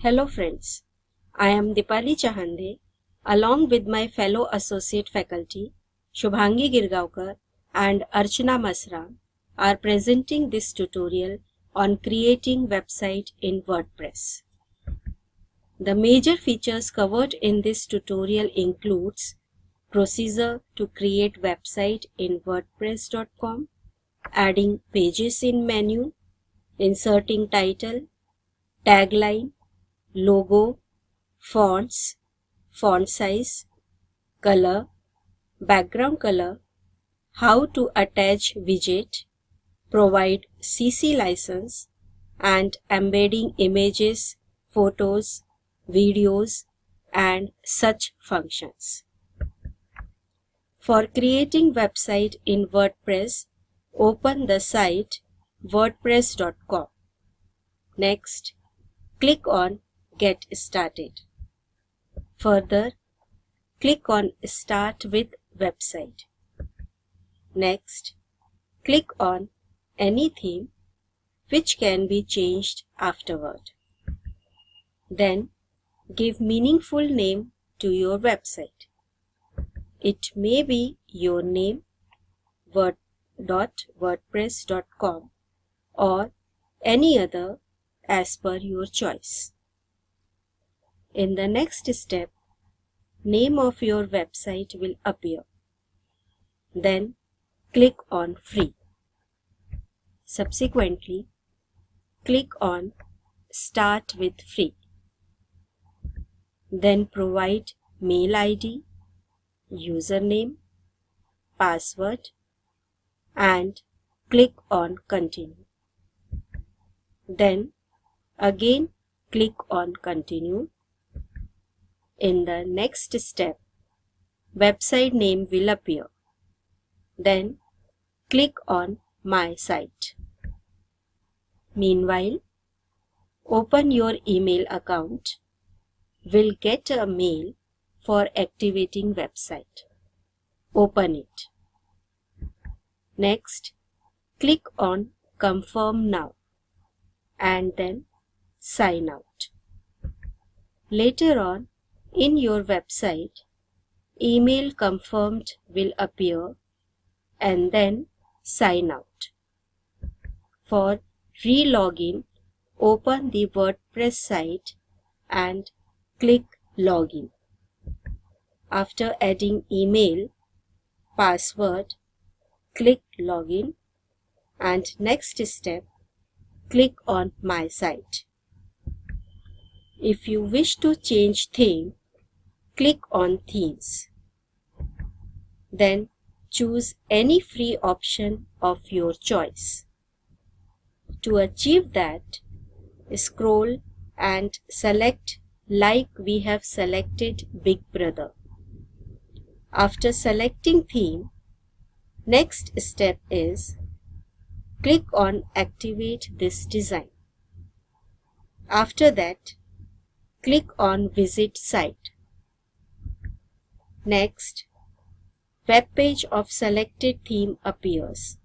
Hello friends, I am Dipali Chahande along with my fellow associate faculty Shubhangi Girgaonkar and Archana Masra are presenting this tutorial on creating website in WordPress. The major features covered in this tutorial includes procedure to create website in wordpress.com, adding pages in menu, inserting title, tagline, logo, fonts, font size, color, background color, how to attach widget, provide CC license, and embedding images, photos, videos, and such functions. For creating website in WordPress, open the site wordpress.com. Next, click on Get Started. Further, click on Start with Website. Next, click on any theme which can be changed afterward. Then, give meaningful name to your website. It may be your name, word.wordpress.com or any other as per your choice. In the next step, name of your website will appear. Then click on Free. Subsequently, click on Start with Free. Then provide mail ID, username, password and click on Continue. Then again click on Continue in the next step, website name will appear. Then click on My Site. Meanwhile, open your email account. Will get a mail for activating website. Open it. Next, click on Confirm Now and then Sign Out. Later on, in your website, email confirmed will appear and then sign out. For re-login, open the WordPress site and click Login. After adding email, password, click Login and next step, click on My Site. If you wish to change theme, click on Themes. Then choose any free option of your choice. To achieve that, scroll and select like we have selected Big Brother. After selecting theme, next step is click on activate this design. After that, click on visit site. Next, web page of selected theme appears.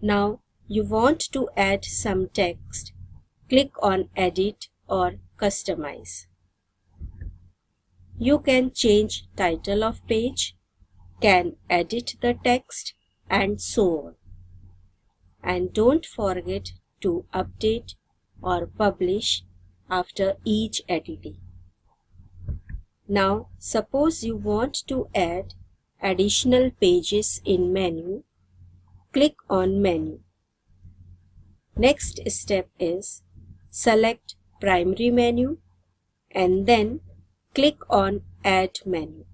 Now you want to add some text. Click on edit or customize. You can change title of page, can edit the text and so on. And don't forget to update or publish after each editing. Now suppose you want to add additional pages in menu. Click on menu. Next step is select primary menu and then click on add menu.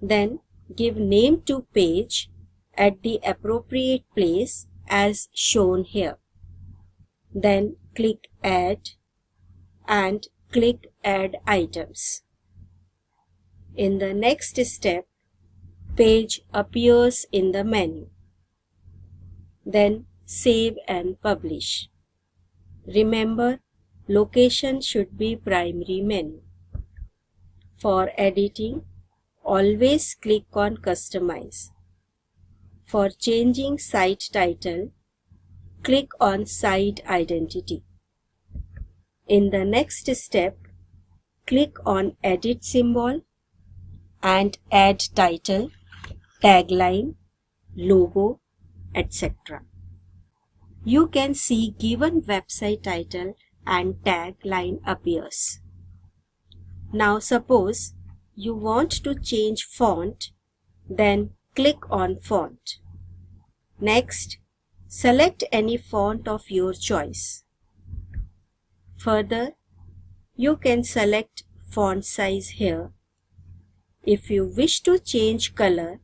Then give name to page at the appropriate place as shown here. Then click add and click Add Items. In the next step, page appears in the menu. Then save and publish. Remember, location should be primary menu. For editing, always click on Customize. For changing site title, click on Site Identity. In the next step, click on edit symbol and add title, tagline, logo, etc. You can see given website title and tagline appears. Now suppose you want to change font, then click on font. Next, select any font of your choice. Further, you can select font size here. If you wish to change color,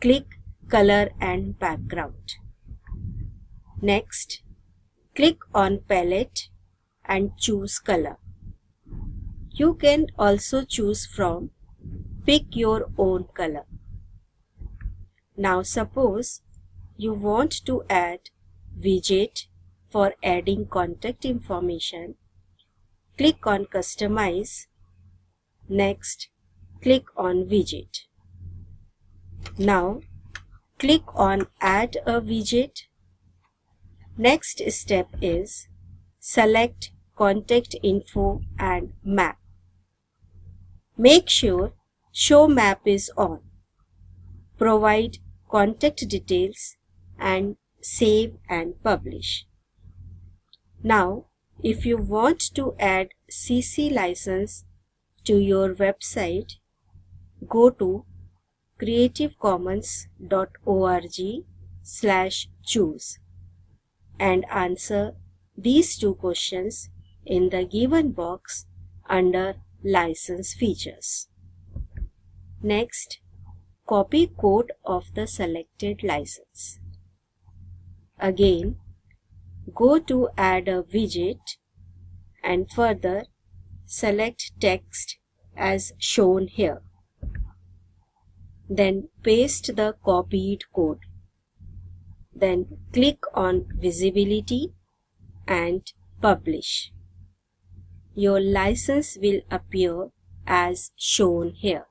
click color and background. Next, click on palette and choose color. You can also choose from pick your own color. Now suppose you want to add widget for adding contact information. Click on customize. Next, click on widget. Now, click on add a widget. Next step is select contact info and map. Make sure show map is on. Provide contact details and save and publish. Now, if you want to add CC license to your website, go to creativecommons.org slash choose and answer these two questions in the given box under license features. Next, copy code of the selected license. Again, go to add a widget and further select text as shown here. Then paste the copied code. Then click on visibility and publish. Your license will appear as shown here.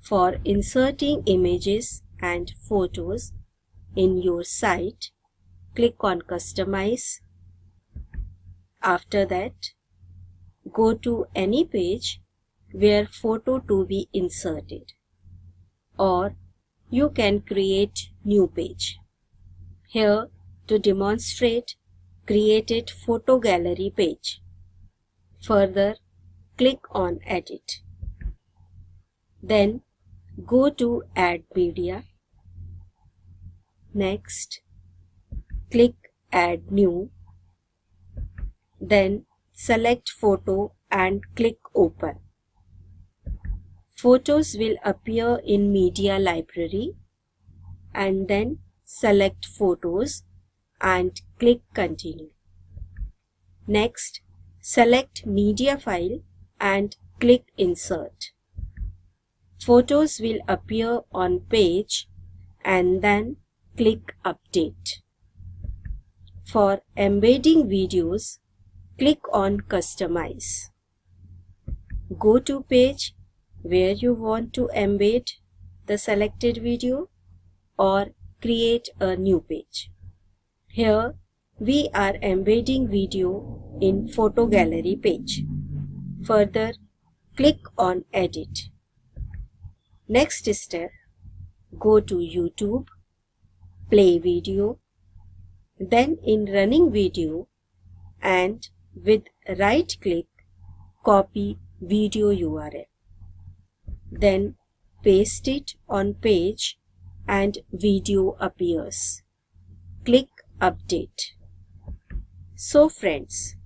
For inserting images and photos in your site, click on Customize. After that, go to any page where photo to be inserted or you can create new page. Here to demonstrate created photo gallery page. Further click on edit. Then go to add media. Next click add new. Then select photo and click open. Photos will appear in media library and then select photos and click continue. Next, select media file and click insert. Photos will appear on page and then click update. For embedding videos, click on customize. Go to page where you want to embed the selected video or create a new page. Here we are embedding video in photo gallery page. Further, click on edit. Next step, go to YouTube, play video, then in running video and with right click, copy video URL. Then paste it on page and video appears. Click update. So friends,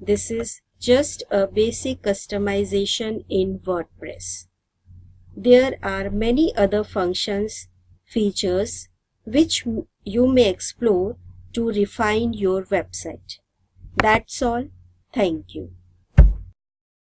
this is just a basic customization in WordPress. There are many other functions, features which you may explore to refine your website. That's all. Thank you.